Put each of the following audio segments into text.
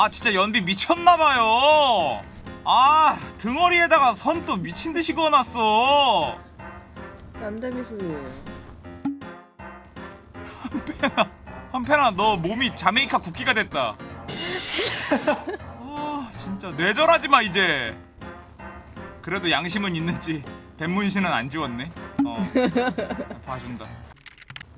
아 진짜 연비 미쳤나봐요. 아 등어리에다가 선 또 미친듯이 그어놨어. 남대미술이에요. 한편아 너 몸이 자메이카 국기가 됐다. 아 진짜 뇌절하지마 이제. 그래도 양심은 있는지 뱃문신은 안 지웠네. 어 봐준다.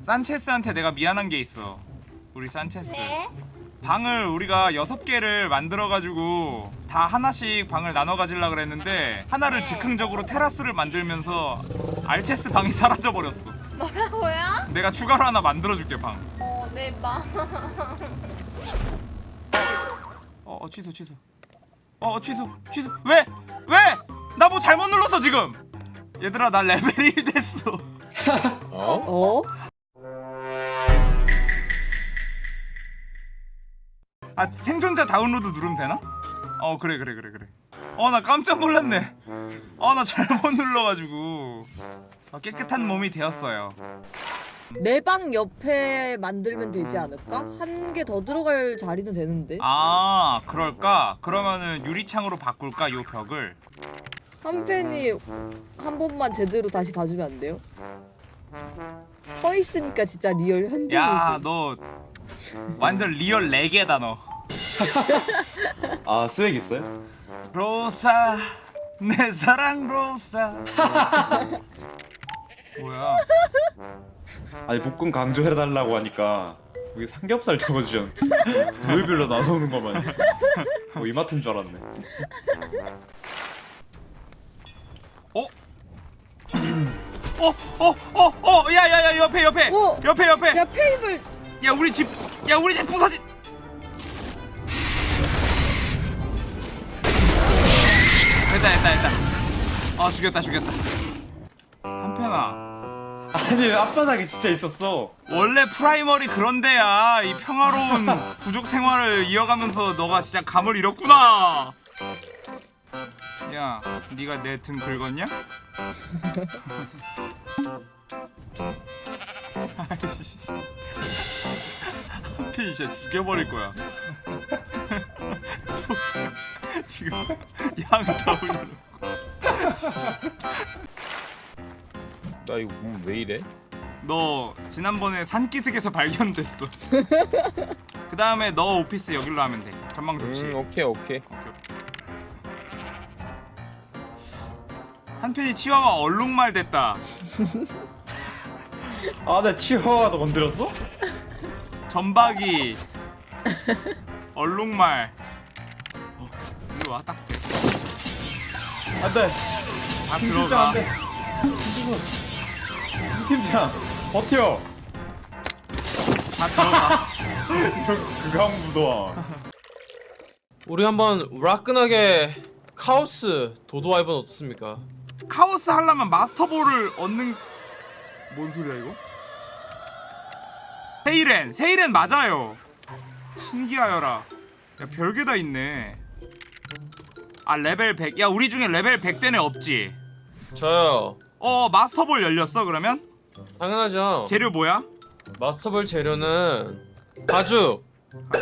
산체스한테 내가 미안한 게 있어. 우리 산체스. 네. 방을 우리가 여섯 개를 만들어가지고 다 하나씩 방을 나눠 가지려 그랬는데 하나를 네. 즉흥적으로 테라스를 만들면서 산체스 방이 사라져 버렸어. 뭐라고요? 내가 추가로 하나 만들어줄게 방. 어, 네, 마. 어, 어 취소 취소. 어, 어 취소 취소. 왜? 왜? 나 뭐 잘못 눌렀어 지금. 얘들아 나 레벨 1 됐어. 어? 어? 아 생존자 다운로드 누르면 되나? 어 그래 그래 그래 그래. 어 나 깜짝 놀랐네. 어 나 잘못 눌러가지고. 어, 깨끗한 몸이 되었어요. 내 방 옆에 만들면 되지 않을까? 한 개 더 들어갈 자리는 되는데. 아 그럴까? 그러면은 유리창으로 바꿀까 요 벽을? 한 팬이 한 번만 제대로 다시 봐주면 안 돼요? 서 있으니까 진짜 real 현대미술. 야 너 완전 real 레게다 너. 아 swag 있어요? 로사 내 사랑 로사. 뭐야? 아니 볶음 강조해달라고 하니까 여기 삼겹살 적어주셨 부위별로 나누는 거만 뭐 이마트인 줄 알았네 어? 어? 어? 어? 어? 야야야 옆에 옆에 오! 옆에 옆에 야 페이블 야 우리 집 야 우리 집 부서진 됐다 됐다 됐다. 아 죽였다 죽였다. 한편아. 아니 앞바닥에 진짜 있었어? 원래 Primal이 그런 데야 이 평화로운 부족 생활을 이어가면서 너가 진짜 감을 잃었구나. 야 네가 내 등 긁었냐? 아이씨 한편이 진짜 죽여버릴 거야. 지금 양다 올려놓고. 진짜. 나 이거 몸 왜 이래? 너 지난번에 산기슭에서 발견됐어. 그 다음에 너 오피스 여기로 하면 돼. 전망 좋지 음 오케이 오케이. 오케이. 한편이 치와와 얼룩말 됐다. 아 나 치와와도 건드렸어? 전박이 얼룩말. 어, 일로 와딱 돼. 안돼. 다 김팀장 들어가. 안돼. 김팀장 버텨. 다 들어가. 극강무도와. 우리 한번 화끈하게 카오스 도도 wyvern 어떻습니까? 카오스 하려면 master ball을 얻는 뭔 소리야 이거? 세이렌 세이렌 맞아요. 신기하여라. 야 별게 다 있네. 아 레벨 100야 우리 중에 레벨 100된 애 없지? 저요. 어 master ball 열렸어 그러면? 당연하죠. 재료 뭐야? master ball 재료는 가죽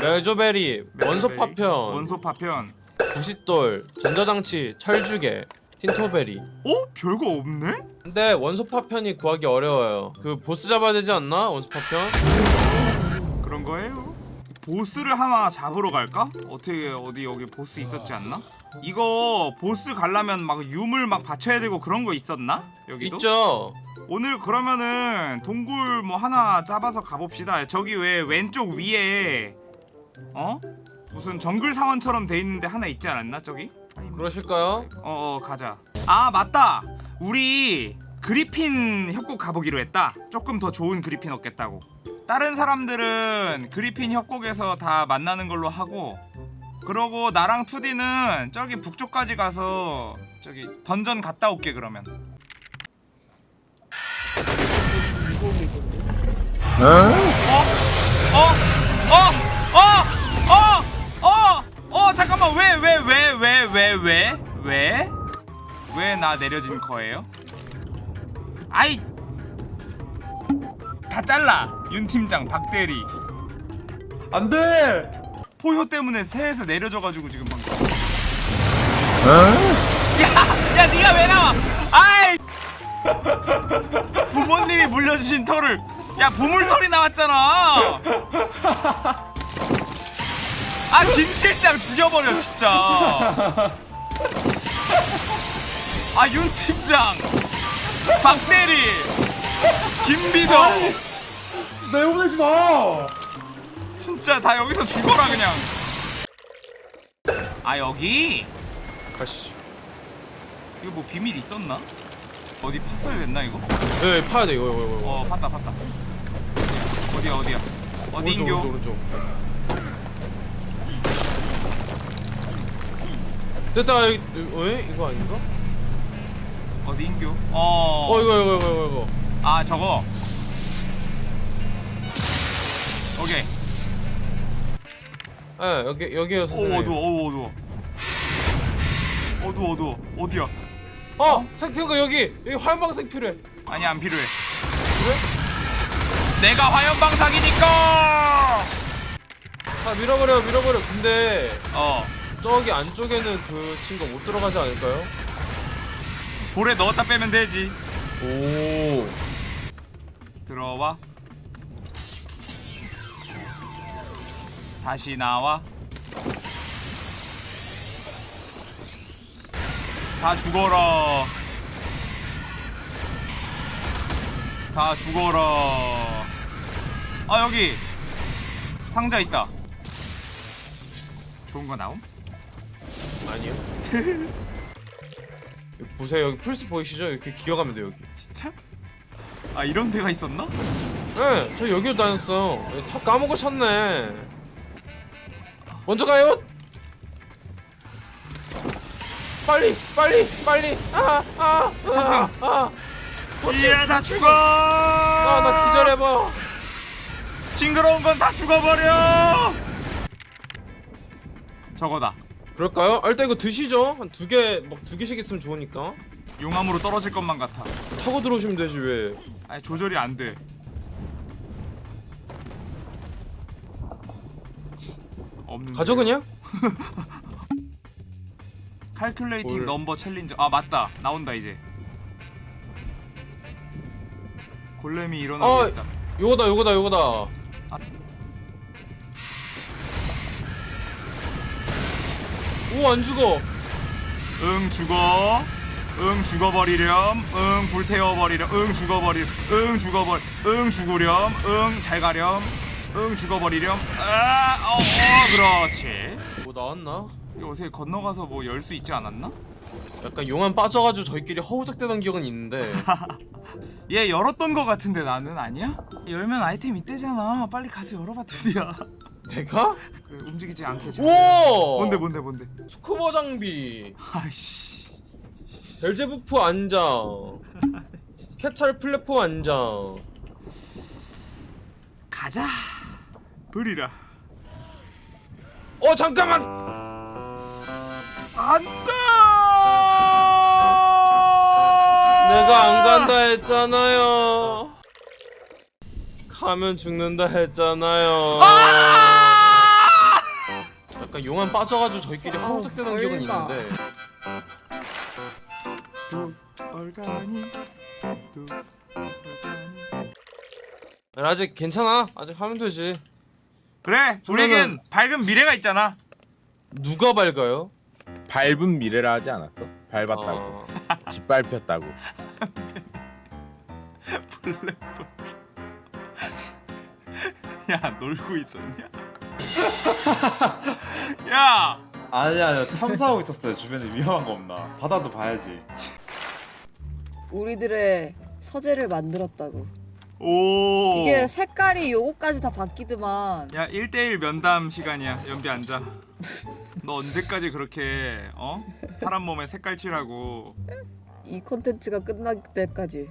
멜조베리 원소 파편 원소 파편. 부싯돌 전자장치 철주개 틴토베리 어? 별거 없네? 근데 원소 파편이 구하기 어려워요 그 보스 잡아야 되지 않나? 원소 파편? 그런 거예요? 보스를 하나 잡으러 갈까? 어떻게 어디 여기 보스 있었지 않나? 이거 보스 가려면 막 유물 막 받쳐야 되고 그런 거 있었나? 여기도? 있죠 오늘 그러면은 동굴 뭐 하나 잡아서 가봅시다 저기 왜 왼쪽 위에 어? 무슨 정글 사원처럼 돼 있는데 하나 있지 않았나 저기? 그러실까요? 어 어 가자 아 맞다 우리 그리핀 협곡 가보기로 했다 조금 더 좋은 그리핀 얻겠다고 다른 사람들은 그리핀 협곡에서 다 만나는 걸로 하고 그러고 나랑 투디는 저기 북쪽까지 가서 저기 던전 갔다 올게 그러면 이공이던데. 어? 어? 어? 어? 어? 어? 잠깐만 왜 왜 왜 왜? 왜? 왜 나 내려진 거예요? 아이! 다 잘라! 윤 팀장 박 대리. 안 돼! 포효 때문에 새에서 내려져가지고 지금 방금. 야! 야 니가 왜 나와? 아이! 부모님이 물려주신 털을. 야 부물털이 나왔잖아. 아 김실장 죽여버려 진짜 아 윤팀장 박대리 김비서 내보내지 마. 진짜 다 여기서 죽어라 그냥 아 여기 가시. 이거 뭐 비밀 있었나? 어디 팠어야 됐나 이거? 네 파야 돼 이거 이거 이거. 어 팠다 팠다 어디야 어디야 오른쪽, 인교? 오른쪽 오른쪽. 됐다 여기 왜 이거 아닌가? 어디 인교? 어... 어 이거 이거 이거 이거 이거. 아 저거 오케이 예 여기 여기에요 오. 어두워 오 어두워 어두워 어두워 어디야? 어 생각해보니까 여기 여기 화염방석 필요해. 아니 안 필요해 왜? 내가 화염방사기니까 아 밀어버려 밀어버려. 근데 어 저기 안쪽에는 그 친구 못 들어가지 않을까요? 볼에 넣었다 빼면 되지. 오. 들어와. 다시 나와. 다 죽어라. 다 죽어라. 아 여기. 상자 있다. 좋은 거 나옴? 아니요. 보세요 여기 플스 보이시죠? 이렇게 기어가면 돼 여기. 진짜? 아 이런 데가 있었나? 네, 저 여기로 다녔어. 다 까먹으셨네. 먼저 가요. 빨리, 빨리, 빨리. 아, 아, 아, 아, 이야 다 죽어 아, 나 기절해봐. 징그러운 건 다 죽어버려 저거다 그럴까요? 아, 일단 이거 드시죠. 한 두 개, 막 두 개씩 있으면 좋으니까. 용암으로 떨어질 것만 같아 타고 들어오시면 되지 왜? 아니 조절이 안 돼 없는 가져 그냥? 칼큘레이팅 뭘. 넘버 챌린저 아 맞다 나온다 이제 골렘이 일어나고 어. 있다 요거다, 요거다, 요거다. 오, 안 죽어. 응 죽어. 응 죽어버리렴. 응 불태워버리렴. 응 죽어버리렴 응 죽어버 응 죽으렴. 응 잘 가렴. 응 죽어버리렴. 아, 어, 어 그렇지. 뭐 나왔나? 어떻게 건너가서 뭐 열 수 있지 않았나? 약간 용암 빠져가지고 저희끼리 허우적대던 기억은 있는데. 얘 열었던 거 같은데 나는 아니야? 열면 아이템 있대잖아. 빨리 가서 열어봐 드디어 내가? 그래, 움직이지 않게 잘 오! 뭔데 뭔데 뭔데? 스쿠버 장비. 아이씨. 벨제부프 안장. 캐찰 플랫폼 안장. 가자. 버리라. 어 잠깐만! 안돼 내가 안 간다 했잖아요. 가면 죽는다 했잖아요. 아! 약간 용암 빠져가지고 저희끼리 아우, 허우적대던 기억은. 있는데 아직 괜찮아 아직 하면 되지 그래 우리에겐 밝은 미래가 있잖아 누가 밝아요? 밟은 미래라 하지 않았어? 밟았다고 아, 짓밟혔다고 야 놀고 있었냐? 야 아니야 아니야 탐사하고 있었어요. 주변에 위험한 거 없나. 바다도 봐야지. 우리들의 서재를 만들었다고. 오. 이게 색깔이 요거까지 다 바뀌더만. 야 1대1 면담 시간이야 연비 앉아 너 언제까지 그렇게 어? 사람 몸에 색깔 칠하고 이 콘텐츠가 끝날 때까지.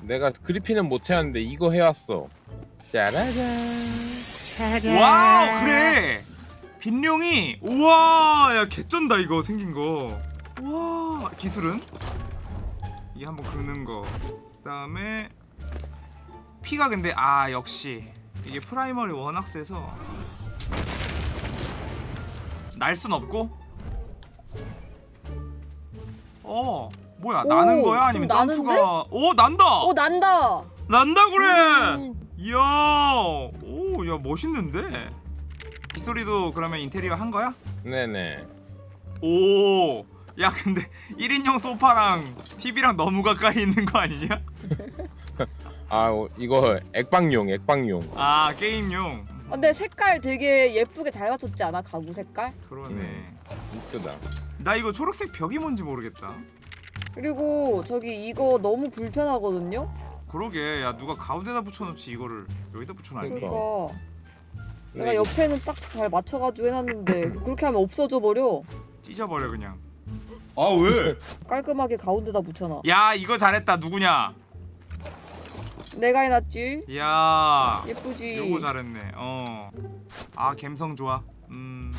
내가 그리핀은 못해왔는데 이거 해왔어 짜라잔 와우 그래 빙룡이 우와 야 개쩐다 이거 생긴 거. 우와 기술은? 이게 한번 긁는 거. 그 다음에 피가 근데 아 역시. 이게 Primal이 워낙 세서. 날 순 없고? 어 뭐야 오, 나는 거야? 아니면? 점프가 오 난다! 오 난다. 난다 그래! 음. 이야 오야 멋있는데 빗소리도 그러면 인테리어 한 거야? 네네. 오, 야 근데 1인용 소파랑 TV랑 너무 가까이 있는 거 아니냐? 아 어, 이거 액방용 액방용. 아 게임용. 근데 색깔 되게 예쁘게 잘 맞췄지 않아 가구 색깔? 그러네. 음. 이쁘다. 나 이거 초록색 벽이 뭔지 모르겠다. 그리고 저기 이거 너무 불편하거든요. 그러게, 야 누가 가운데다 붙여놓지 이거를 여기다 붙여놔야 돼. 그러니까. 그러니까 내가 네, 옆에는 딱 잘 맞춰가지고 해놨는데 그렇게 하면 없어져 버려. 찢어버려 그냥. 아 왜? 깔끔하게 가운데다 붙여놔. 야 이거 잘했다 누구냐? 내가 해놨지. 야, 예쁘지. 요거 잘했네. 어. 아 감성 좋아. 음.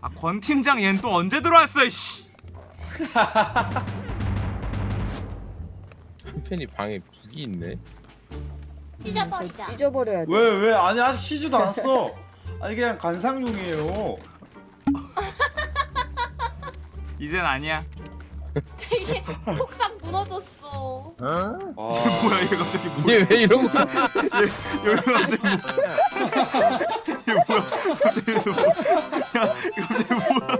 아권 팀장 얘는 또 언제 들어왔어? 씨. 한편이 방에 북이 있네. 찢어버리자. 저 찢어버려야 돼. 왜 왜? 아니 아직 쉬지도 않았어. 아니 그냥 관상용이에요. 이젠 아니야. 되게 폭삭 무너졌어. 아, 뭐야 얘 갑자기 뭐야? 얘 왜 이런 거? 여기 갑자기 뭐? 이게 뭐야? 갑자기 또 뭐? 야 이거 갑자기 뭐야?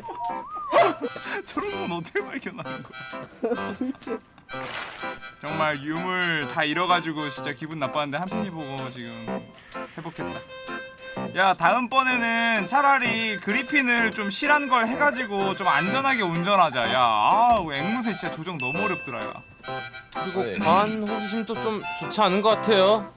저런 건 어떻게 발견하는 거야? 정말 유물 다 잃어가지고 진짜 기분 나빴는데 한 팬이 보고 지금 회복했다. 야 다음번에는 차라리 그리핀을 좀 실한 걸 해가지고 좀 안전하게 운전하자. 야, 아, 앵무새 진짜 조정 너무 어렵더라. 야. 그리고 네. 호기심도 좀 좋지 않은 것 같아요.